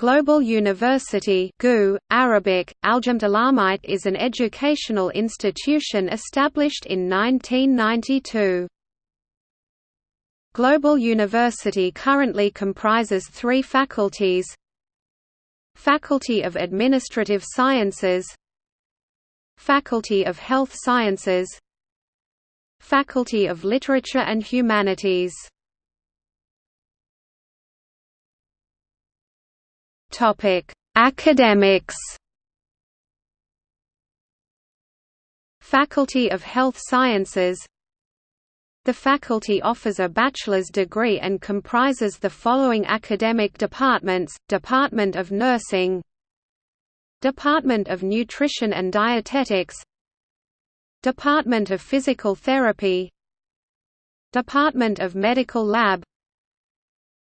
Global University GU, Arabic, is an educational institution established in 1992. Global University currently comprises three faculties. Faculty of Administrative Sciences. Faculty of Health Sciences. Faculty of Literature and Humanities Topic: Academics. Faculty of Health Sciences The faculty offers a bachelor's degree and comprises the following academic departments, Department of Nursing Department of Nutrition and Dietetics Department of Physical Therapy Department of Medical Lab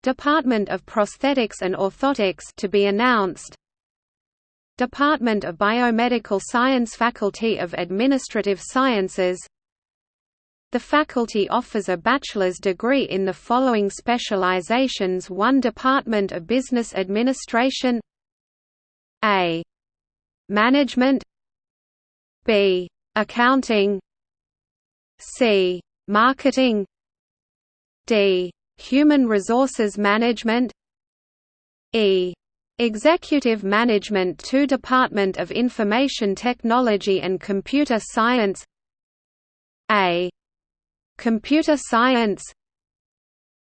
Department of Prosthetics and Orthotics to be announced Department of Biomedical Science Faculty of Administrative Sciences The faculty offers a bachelor's degree in the following specializations 1 Department of Business Administration A. Management B. Accounting C. Marketing D. Human Resources Management E. Executive Management 2 Department of Information Technology and Computer Science A. Computer Science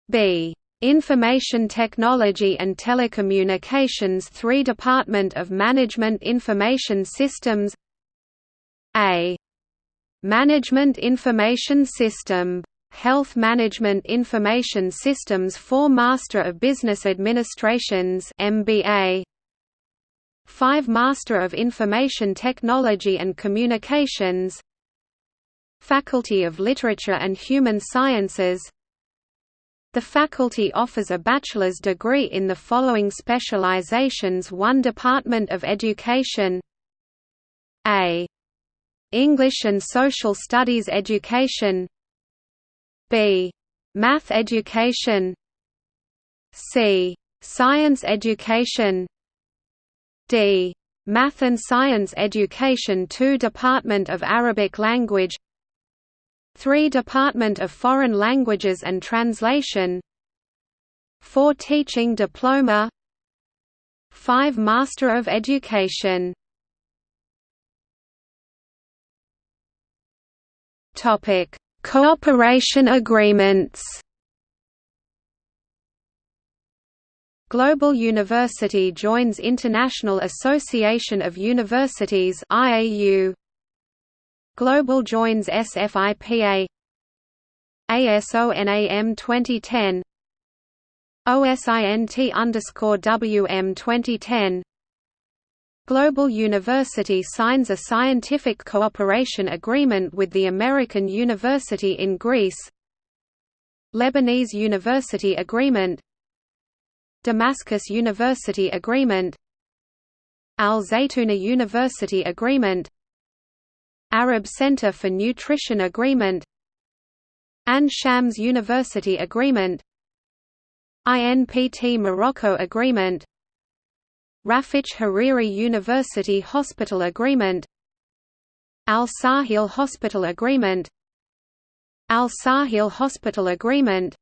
B. Information Technology and Telecommunications 3 Department of Management Information Systems A. Management Information System Health Management Information Systems for Master of Business Administrations MBA 5 Master of Information Technology and Communications. Faculty of Literature and Human Sciences. The faculty offers a bachelor's degree in the following specializations 1 Department of Education A. English and Social Studies Education B. Math education. C. Science education. D. Math and Science Education 2 Department of Arabic Language. 3 Department of Foreign Languages and Translation. 4 Teaching Diploma. 5 Master of Education. Topic Cooperation agreements. Global University joins International Association of Universities IAU Global joins SFIPA ASONAM 2010 OSINT WM 2010 Global University signs a scientific cooperation agreement with the American University in Greece. Lebanese University Agreement. Damascus University Agreement. Al Zaytuna University Agreement. Arab Center for Nutrition Agreement. Ain Shams University Agreement. INPT Morocco Agreement Rafik Hariri University Hospital Agreement Al Sahil Hospital Agreement Al Sahil Hospital Agreement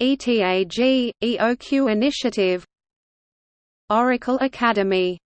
ETAG, EOQ Initiative Oracle Academy